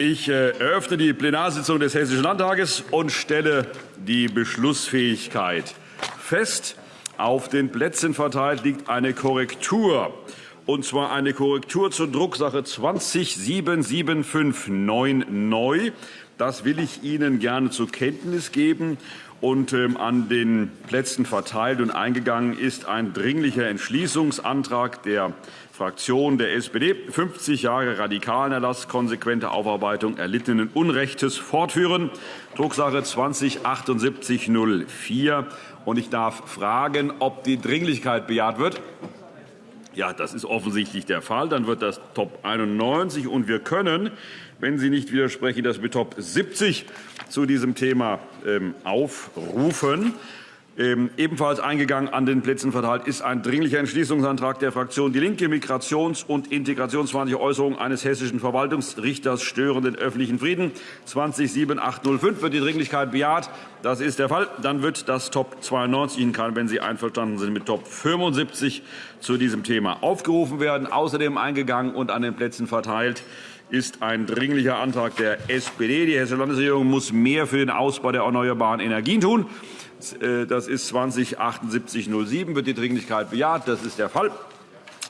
Ich äh, eröffne die Plenarsitzung des Hessischen Landtages und stelle die Beschlussfähigkeit fest. Auf den Plätzen verteilt liegt eine Korrektur, und zwar eine Korrektur zur Drucksache 207759 neu. Das will ich Ihnen gerne zur Kenntnis geben. Und ähm, an den Plätzen verteilt und eingegangen ist ein dringlicher Entschließungsantrag der Fraktion der SPD, 50 Jahre radikalen Erlass, konsequente Aufarbeitung erlittenen Unrechtes fortführen, Drucksache 20-7804. Und ich darf fragen, ob die Dringlichkeit bejaht wird. Ja, das ist offensichtlich der Fall. Dann wird das Top 91. Und wir können, wenn Sie nicht widersprechen, das mit Top 70 zu diesem Thema ähm, aufrufen. Ähm, ebenfalls eingegangen an den Plätzen verteilt ist ein Dringlicher Entschließungsantrag der Fraktion DIE LINKE. Migrations- und integrationsfeindliche Äußerungen eines hessischen Verwaltungsrichters stören den öffentlichen Frieden. 207805 wird die Dringlichkeit bejaht. Das ist der Fall. Dann wird das Top 92 Ihnen kann, wenn Sie einverstanden sind, mit Top 75 zu diesem Thema aufgerufen werden. Außerdem eingegangen und an den Plätzen verteilt ist ein Dringlicher Antrag der SPD. Die Hessische Landesregierung muss mehr für den Ausbau der erneuerbaren Energien tun. Äh, das ist 207807, wird die Dringlichkeit bejaht. Das ist der Fall.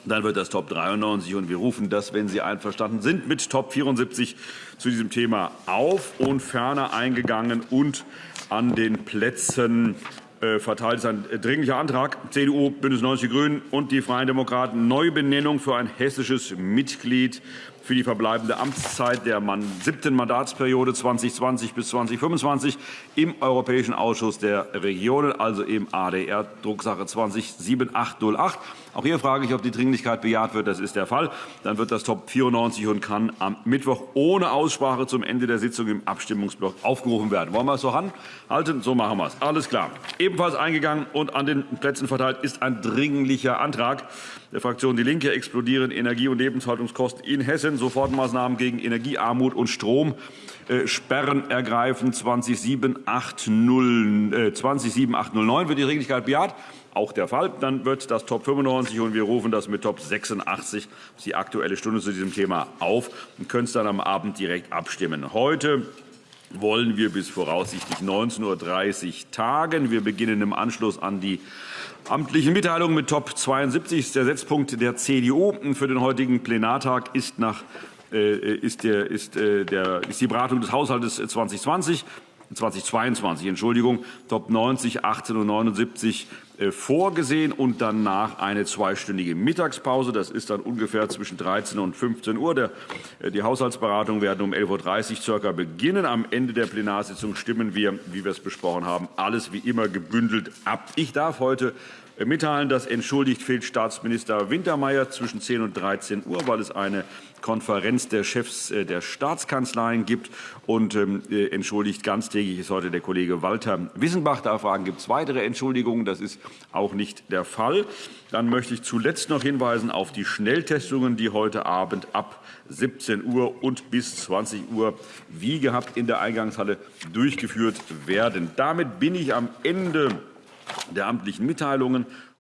Dann wird das Top 93 und wir rufen das, wenn Sie einverstanden sind, mit Top 74 zu diesem Thema auf und ferner eingegangen und an den Plätzen verteilt ist ein dringlicher Antrag CDU, Bündnis 90 Die Grünen und die Freien Demokraten Neubenennung für ein hessisches Mitglied für die verbleibende Amtszeit der siebten Mandatsperiode 2020 bis 2025 im Europäischen Ausschuss der Regionen, also im ADR, Drucksache 207808. Auch hier frage ich, ob die Dringlichkeit bejaht wird. Das ist der Fall. Dann wird das Top 94 und kann am Mittwoch ohne Aussprache zum Ende der Sitzung im Abstimmungsblock aufgerufen werden. Wollen wir es so halten? So machen wir es. Alles klar. Ebenfalls eingegangen und an den Plätzen verteilt ist ein dringlicher Antrag der Fraktion DIE LINKE explodieren Energie- und Lebenshaltungskosten in Hessen, Sofortmaßnahmen gegen Energiearmut und Strom, äh, Sperren ergreifen 207809 äh, wird die Dringlichkeit bejaht. Auch der Fall. Dann wird das Top 95 und wir rufen das mit Top 86 die Aktuelle Stunde zu diesem Thema auf und können es dann am Abend direkt abstimmen. Heute wollen wir bis voraussichtlich 19.30 Uhr tagen. Wir beginnen im Anschluss an die amtlichen Mitteilungen mit Top 72. Der Setzpunkt der CDU für den heutigen Plenartag ist, nach, äh, ist, der, ist, äh, der, ist die Beratung des Haushalts 2020. 2022, Entschuldigung, Top 90, 18 und 79 äh, vorgesehen und danach eine zweistündige Mittagspause. Das ist dann ungefähr zwischen 13 und 15 Uhr. Äh, die Haushaltsberatungen werden um 11.30 Uhr circa beginnen. Am Ende der Plenarsitzung stimmen wir, wie wir es besprochen haben, alles wie immer gebündelt ab. Ich darf heute äh, mitteilen, dass entschuldigt fehlt Staatsminister Wintermeyer zwischen 10 und 13 Uhr, weil es eine Konferenz der Chefs äh, der Staatskanzleien gibt. Und ähm, äh, entschuldigt ganztägig ist heute der Kollege Walter Wissenbach. Da fragen, gibt es weitere Entschuldigungen? Das ist auch nicht der Fall. Dann möchte ich zuletzt noch hinweisen auf die Schnelltestungen, die heute Abend ab 17 Uhr und bis 20 Uhr wie gehabt in der Eingangshalle durchgeführt werden. Damit bin ich am Ende der amtlichen Mitteilungen